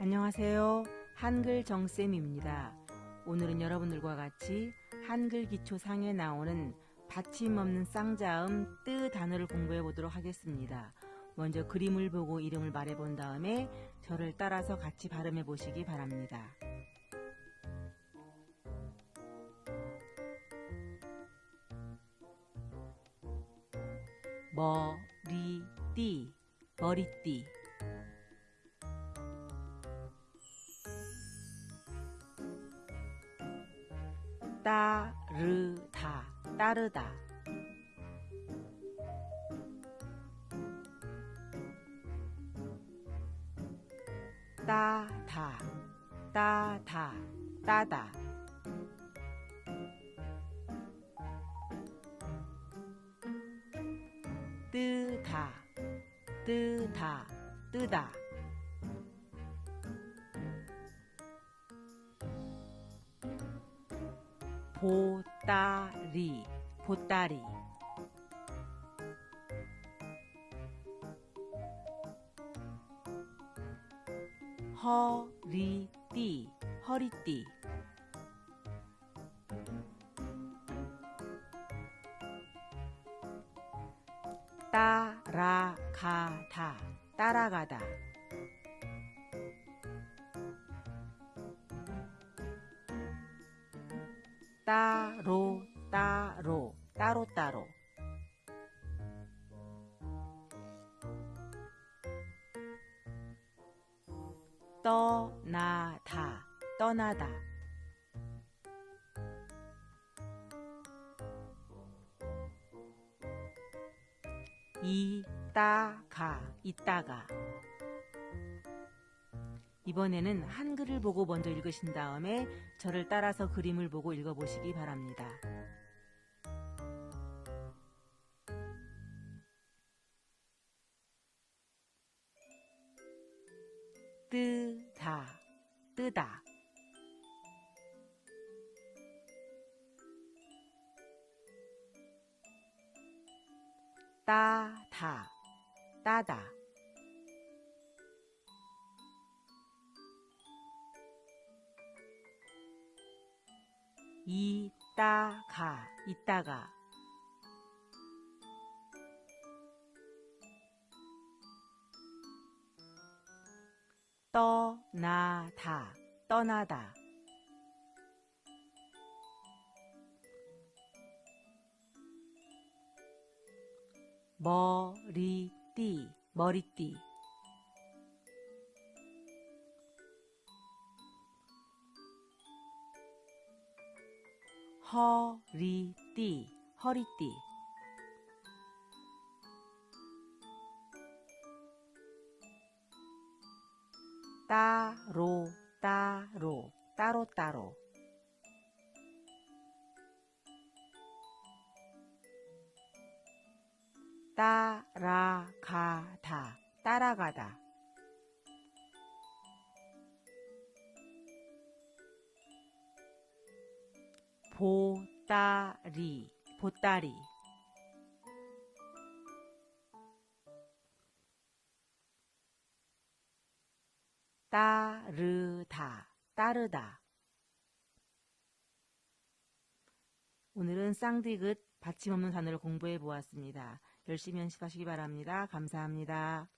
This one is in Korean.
안녕하세요. 한글 정쌤입니다. 오늘은 여러분들과 같이 한글 기초상에 나오는 받침 없는 쌍자음 뜨 단어를 공부해 보도록 하겠습니다. 먼저 그림을 보고 이름을 말해 본 다음에 저를 따라서 같이 발음해 보시기 바랍니다. 머리띠 머리띠 따르다 따르다. 따다 따다 따다. 뜨다 뜨다 뜨다 보따리 보따리. 허리띠 허리띠. 따라가다 따라가다 따로 따로 따로 따로. 떠나다 떠나다. 이따가 이따가 이번에는 한글을 보고 먼저 읽으신 다음에 저를 따라서 그림을 보고 읽어보시기 바랍니다. 뜨다 뜨다 따다 따다 이따가 이따가. 떠나다 떠나다. 머리띠 머리띠 허리띠 허리띠. 따로 따로 따로 따로. 따라가다 따라가다 보따리 보따리 따르다 따르다 오늘은 쌍디귿 받침 없는 단어를 공부해 보았습니다. 열심히 연습하시기 바랍니다. 감사합니다.